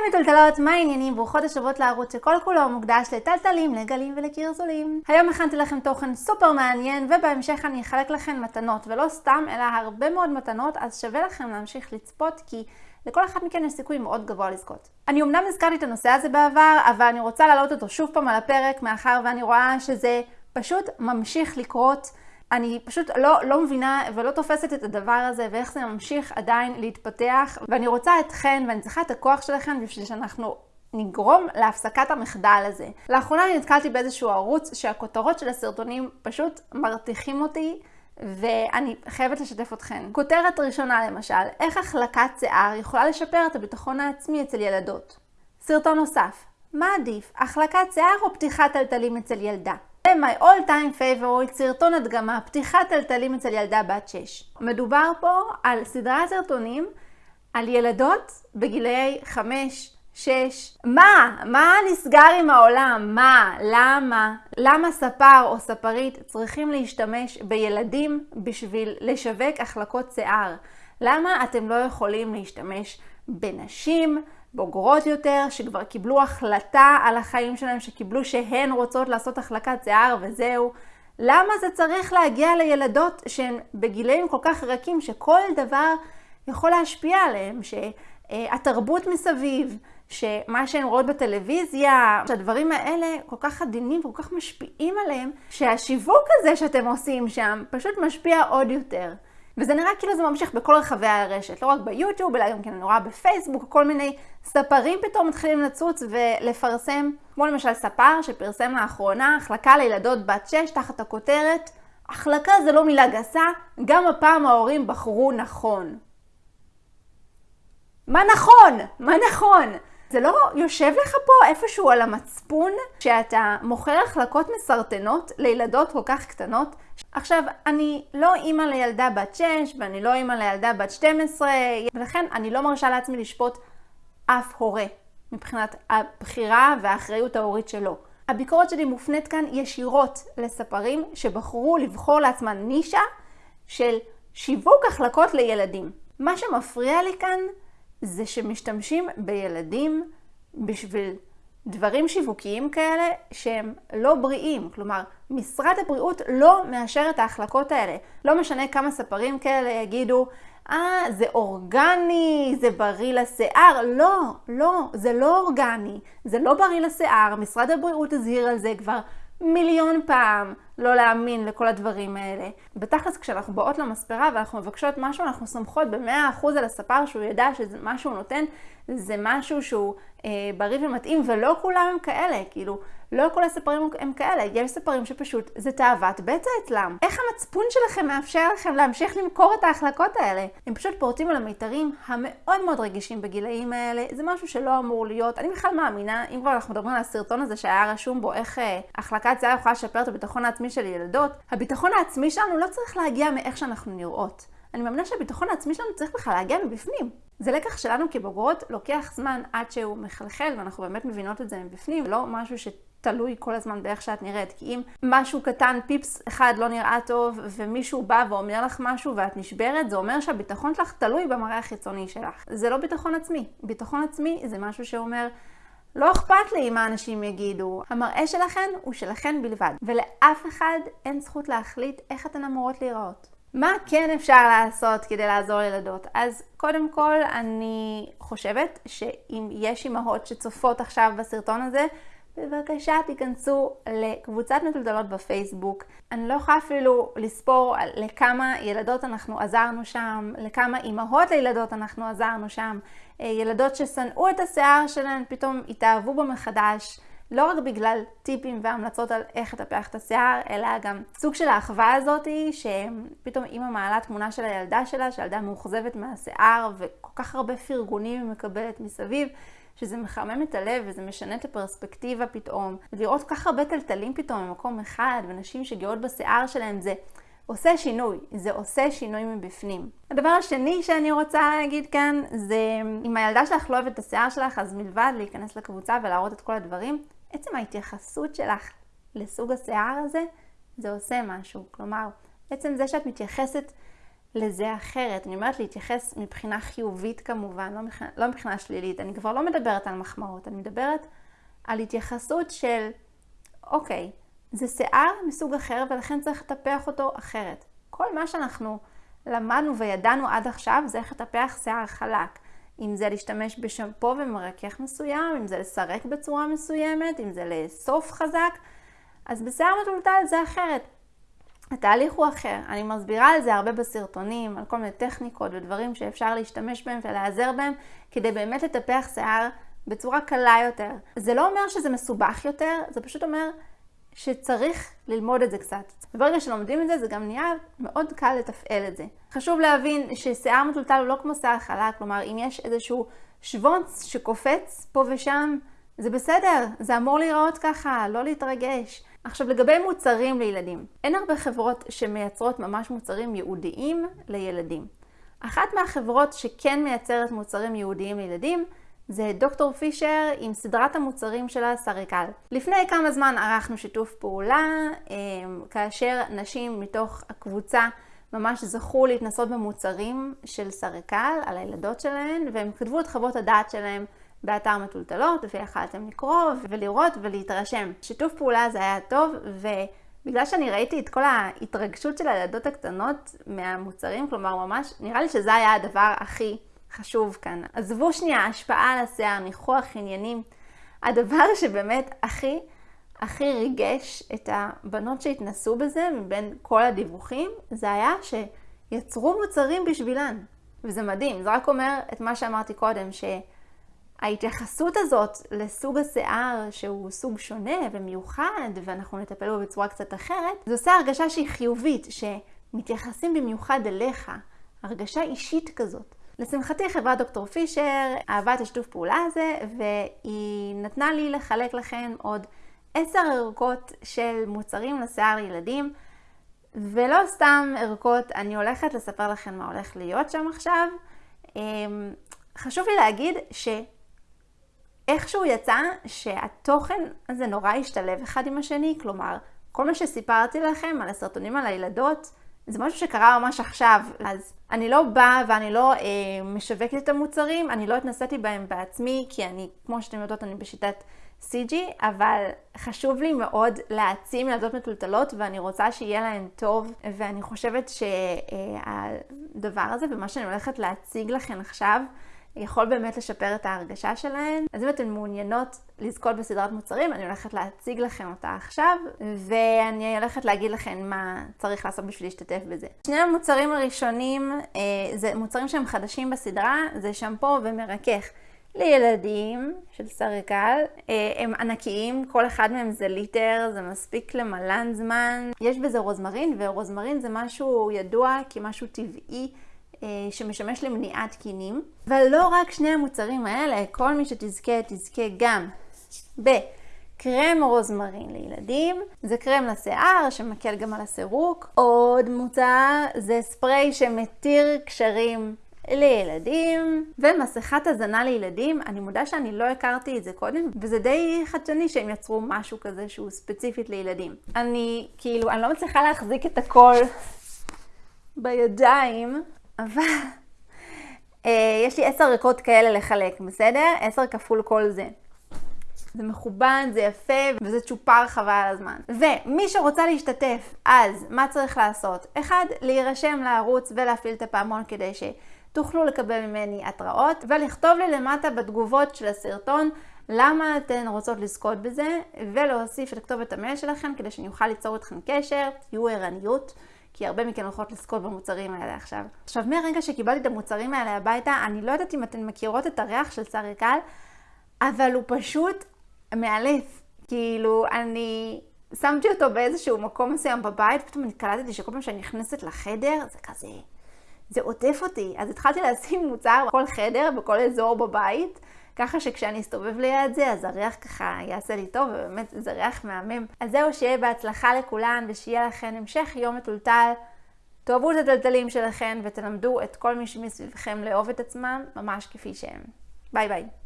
היי מטולטלות, מה העניינים? ברוכות השבועות לערוץ שכל כולו מוקדש לטלטלים, לגלים ולקרזולים. היום הכנתי לכם תוכן סופר מעניין, ובהמשך אני אחלק לכם מתנות, ולא סתם, אלא הרבה מאוד מתנות, אז שווה לכם להמשיך לצפות, כי לכל אחד מכן יש סיכוי מאוד גבוה לזכות. אני אמנם הזכרתי את הנושא הזה בעבר, אבל אני רוצה להעלות אותו שוב פעם על הפרק, מאחר ואני רואה שזה פשוט ממשיך לקרות. אני פשוט לא, לא מבינה ולא תופסת את הדבר הזה ואיך זה ממשיך עדיין להתפתח ואני רוצה אתכן ואני צריכה את הכוח שלכן בשביל שאנחנו נגרום להפסקת המחדל הזה. לאחרונה אני נתקלתי באיזשהו ערוץ שהכותרות של הסרטונים פשוט מרתיחים אותי ואני חייבת לשתף אתכן. כותרת ראשונה למשל, איך החלקת שיער יכולה לשפר את הביטחון העצמי אצל ילדות. סרטון נוסף, מה עדיף, החלקת שיער או פתיחת טלטלים אצל ילדה? My all time favorite, סרטון הדגמה, פתיחת טלטלים אצל ילדה בת 6. מדובר פה על סדרת סרטונים על ילדות בגילאי 5, 6. מה? מה נסגר עם העולם? מה? למה? למה ספר או ספרית צריכים להשתמש בילדים בשביל לשווק החלקות שיער? למה אתם לא יכולים להשתמש בנשים? בוגרות יותר, שכבר קיבלו החלטה על החיים שלהם, שקיבלו שהן רוצות לעשות החלקת שיער וזהו. למה זה צריך להגיע לילדות שהן בגילאים כל כך רכים, שכל דבר יכול להשפיע עליהם, שהתרבות מסביב, שמה שהן רואות בטלוויזיה, שהדברים האלה כל כך עדינים וכל כך משפיעים עליהם, שהשיווק הזה שאתם עושים שם פשוט משפיע עוד יותר. וזה נראה כאילו זה ממשיך בכל רחבי הרשת, לא רק ביוטיוב, אלא גם כן רואה בפייסבוק, כל מיני ספרים פתאום מתחילים לצוץ ולפרסם, כמו למשל ספר שפרסם לאחרונה החלקה לילדות בת 6 תחת הכותרת החלקה זה לא מילה גסה, גם הפעם ההורים בחרו נכון. מה נכון? מה נכון? זה לא יושב לך פה איפשהו על המצפון שאתה מוכר החלקות מסרטנות לילדות כל כך קטנות? עכשיו, אני לא אימא לילדה בת 6 ואני לא אימא לילדה בת 12, ולכן אני לא מרשה לעצמי לשפוט אף הורה מבחינת הבחירה והאחריות ההורית שלו. הביקורת שלי מופנית כאן ישירות לספרים שבחרו לבחור לעצמן נישה של שיווק החלקות לילדים. מה שמפריע לי כאן זה שמשתמשים בילדים בשביל דברים שיווקיים כאלה שהם לא בריאים. כלומר, משרד הבריאות לא מאשר את ההחלקות האלה. לא משנה כמה ספרים כאלה יגידו, אה, זה אורגני, זה בריא לשיער. לא, לא, זה לא אורגני, זה לא בריא לשיער. משרד הבריאות הזהיר על זה כבר מיליון פעם לא להאמין לכל הדברים האלה. בתכלס כשאנחנו באות למספרה ואנחנו מבקשות משהו, אנחנו סומכות במאה אחוז על הספר שהוא ידע שמה שהוא נותן זה משהו שהוא בריא ומתאים, ולא כולם הם כאלה, כאילו, לא כל הספרים הם כאלה, יש ספרים שפשוט זה תאוות בצע אצלם. איך המצפון שלכם מאפשר לכם להמשיך למכור את ההחלקות האלה? הם פשוט פורטים על המיתרים המאוד מאוד רגישים בגילאים האלה, זה משהו שלא אמור להיות. אני בכלל מאמינה, אם כבר אנחנו מדברים על הסרטון הזה שהיה רשום בו איך אה, החלקת שיער יכולה לשפר את הביטחון העצמי של ילדות, הביטחון העצמי שלנו לא צריך להגיע מאיך שאנחנו נראות. אני מאמינה שהביטחון העצמי שלנו צריך בכלל להגיע מבפנים. זה לקח שלנו כבוגרות, לוקח זמן עד שהוא מחלחל, ואנחנו באמת מבינות את זה מבפנים, לא משהו שתלוי כל הזמן באיך שאת נראית. כי אם משהו קטן, פיפס אחד לא נראה טוב, ומישהו בא ואומר לך משהו ואת נשברת, זה אומר שהביטחון שלך תלוי במראה החיצוני שלך. זה לא ביטחון עצמי. ביטחון עצמי זה משהו שאומר... לא אכפת לי מה אנשים יגידו, המראה שלכן הוא שלכן בלבד, ולאף אחד אין זכות להחליט איך אתן אמורות להיראות. מה כן אפשר לעשות כדי לעזור לילדות? אז קודם כל, אני חושבת שאם יש אימהות שצופות עכשיו בסרטון הזה, בבקשה תיכנסו לקבוצת מטולטלות בפייסבוק. אני לא יכולה אפילו לספור לכמה ילדות אנחנו עזרנו שם, לכמה אימהות לילדות אנחנו עזרנו שם. אה, ילדות ששנאו את השיער שלהן, פתאום התאהבו בו מחדש. לא רק בגלל טיפים והמלצות על איך לטפח את השיער, אלא גם סוג של האחווה הזאת, שפתאום אימא מעלה תמונה של הילדה שלה, שהילדה מאוכזבת מהשיער, וכל כך הרבה פרגונים היא מקבלת מסביב, שזה מחמם את הלב וזה משנה את הפרספקטיבה פתאום. לראות כל כך הרבה טלטלים פתאום במקום אחד, ונשים שגאות בשיער שלהם, זה עושה שינוי, זה עושה שינוי מבפנים. הדבר השני שאני רוצה להגיד כאן, זה אם הילדה שלך לא אוהבת את השיער שלך, אז מלבד להיכנס לקבוצה ולהראות את כל הדברים, עצם ההתייחסות שלך לסוג השיער הזה, זה עושה משהו. כלומר, עצם זה שאת מתייחסת לזה אחרת. אני אומרת להתייחס מבחינה חיובית כמובן, לא מבחינה, לא מבחינה שלילית. אני כבר לא מדברת על מחמאות, אני מדברת על התייחסות של, אוקיי, זה שיער מסוג אחר ולכן צריך לטפח אותו אחרת. כל מה שאנחנו למדנו וידענו עד עכשיו זה איך לטפח שיער חלק. אם זה להשתמש בשמפו ומרכך מסוים, אם זה לסרק בצורה מסוימת, אם זה לאסוף חזק, אז בשיער מטולטל זה אחרת. התהליך הוא אחר. אני מסבירה על זה הרבה בסרטונים, על כל מיני טכניקות ודברים שאפשר להשתמש בהם ולהיעזר בהם, כדי באמת לטפח שיער בצורה קלה יותר. זה לא אומר שזה מסובך יותר, זה פשוט אומר שצריך ללמוד את זה קצת. וברגע שלומדים את זה, זה גם נהיה מאוד קל לתפעל את זה. חשוב להבין ששיער מטולטל הוא לא כמו שיער חלק, כלומר, אם יש איזשהו שוונץ שקופץ פה ושם, זה בסדר, זה אמור להיראות ככה, לא להתרגש. עכשיו, לגבי מוצרים לילדים, אין הרבה חברות שמייצרות ממש מוצרים ייעודיים לילדים. אחת מהחברות שכן מייצרת מוצרים ייעודיים לילדים זה דוקטור פישר עם סדרת המוצרים שלה סריקל. לפני כמה זמן ערכנו שיתוף פעולה, אמ, כאשר נשים מתוך הקבוצה ממש זכו להתנסות במוצרים של סריקל על הילדות שלהן, והם כתבו את חוות הדעת שלהם באתר מטולטלות, ויכלתם לקרוא ולראות ולהתרשם. שיתוף פעולה הזה היה טוב, ובגלל שאני ראיתי את כל ההתרגשות של הילדות הקטנות מהמוצרים, כלומר ממש, נראה לי שזה היה הדבר הכי חשוב כאן. עזבו שנייה השפעה על השיער, ניחוח עניינים. הדבר שבאמת הכי הכי ריגש את הבנות שהתנסו בזה מבין כל הדיווחים, זה היה שיצרו מוצרים בשבילן. וזה מדהים, זה רק אומר את מה שאמרתי קודם, שההתייחסות הזאת לסוג השיער שהוא סוג שונה ומיוחד, ואנחנו נטפל בו בצורה קצת אחרת, זה עושה הרגשה שהיא חיובית, שמתייחסים במיוחד אליך, הרגשה אישית כזאת. לשמחתי חברת דוקטור פישר אהבה את השיתוף פעולה הזה, והיא נתנה לי לחלק לכם עוד עשר ערכות של מוצרים לשיער לילדים, ולא סתם ערכות, אני הולכת לספר לכם מה הולך להיות שם עכשיו. אמ, חשוב לי להגיד שאיכשהו יצא שהתוכן הזה נורא השתלב אחד עם השני, כלומר, כל מה שסיפרתי לכם על הסרטונים על הילדות, זה משהו שקרה ממש עכשיו, אז אני לא באה ואני לא אה, משווקת את המוצרים, אני לא התנסיתי בהם בעצמי, כי אני, כמו שאתם יודעות, אני בשיטת CG, אבל חשוב לי מאוד להעצים ילדות מטולטלות, ואני רוצה שיהיה להן טוב, ואני חושבת שהדבר הזה, ומה שאני הולכת להציג לכם עכשיו, יכול באמת לשפר את ההרגשה שלהן. אז אם אתן מעוניינות לזכות בסדרת מוצרים, אני הולכת להציג לכם אותה עכשיו, ואני הולכת להגיד לכם מה צריך לעשות בשביל להשתתף בזה. שני המוצרים הראשונים, אה, זה מוצרים שהם חדשים בסדרה, זה שמפו ומרכך. לילדים של סריקל, אה, הם ענקיים, כל אחד מהם זה ליטר, זה מספיק למלן זמן. יש בזה רוזמרין, ורוזמרין זה משהו ידוע כמשהו טבעי שמשמש למניעת קינים. ולא רק שני המוצרים האלה, כל מי שתזכה, תזכה גם בקרם רוזמרין לילדים. זה קרם לשיער שמקל גם על הסירוק. עוד מוצר זה ספרי שמתיר קשרים לילדים, ומסכת הזנה לילדים. אני מודה שאני לא הכרתי את זה קודם, וזה די חדשני שהם יצרו משהו כזה שהוא ספציפית לילדים. אני, כאילו, אני לא מצליחה להחזיק את הכל בידיים, אבל אה, יש לי עשר ריקות כאלה לחלק, בסדר? עשר כפול כל זה. זה מכובד, זה יפה, וזה צ'ופר חבל על הזמן. ומי שרוצה להשתתף, אז מה צריך לעשות? אחד, להירשם לערוץ ולהפעיל את הפעמון כדי שתוכלו לקבל ממני התראות, ולכתוב לי למטה בתגובות של הסרטון למה אתן רוצות לזכות בזה, ולהוסיף את כתובת המייל שלכם כדי שאני אוכל ליצור איתכם קשר, תהיו ערניות. כי הרבה מכן הולכות לזכות במוצרים האלה עכשיו. עכשיו, מהרגע שקיבלתי את המוצרים האלה הביתה, אני לא יודעת אם אתן מכירות את הריח של סריקל, אבל הוא פשוט מאלף. כאילו, אני שמתי אותו באיזשהו מקום מסוים בבית, פתאום אני קלטתי שכל פעם שאני נכנסת לחדר, זה כזה, זה עוטף אותי. אז התחלתי לשים מוצר בכל חדר, בכל אזור בבית. ככה שכשאני אסתובב ליד זה, אז הריח ככה יעשה לי טוב, ובאמת זה ריח מהמם. אז זהו, שיהיה בהצלחה לכולן, ושיהיה לכן המשך יום מטולטל. תאהבו את הטלטלים שלכם, ותלמדו את כל מי שמסביבכם לאהוב את עצמם, ממש כפי שהם. ביי ביי.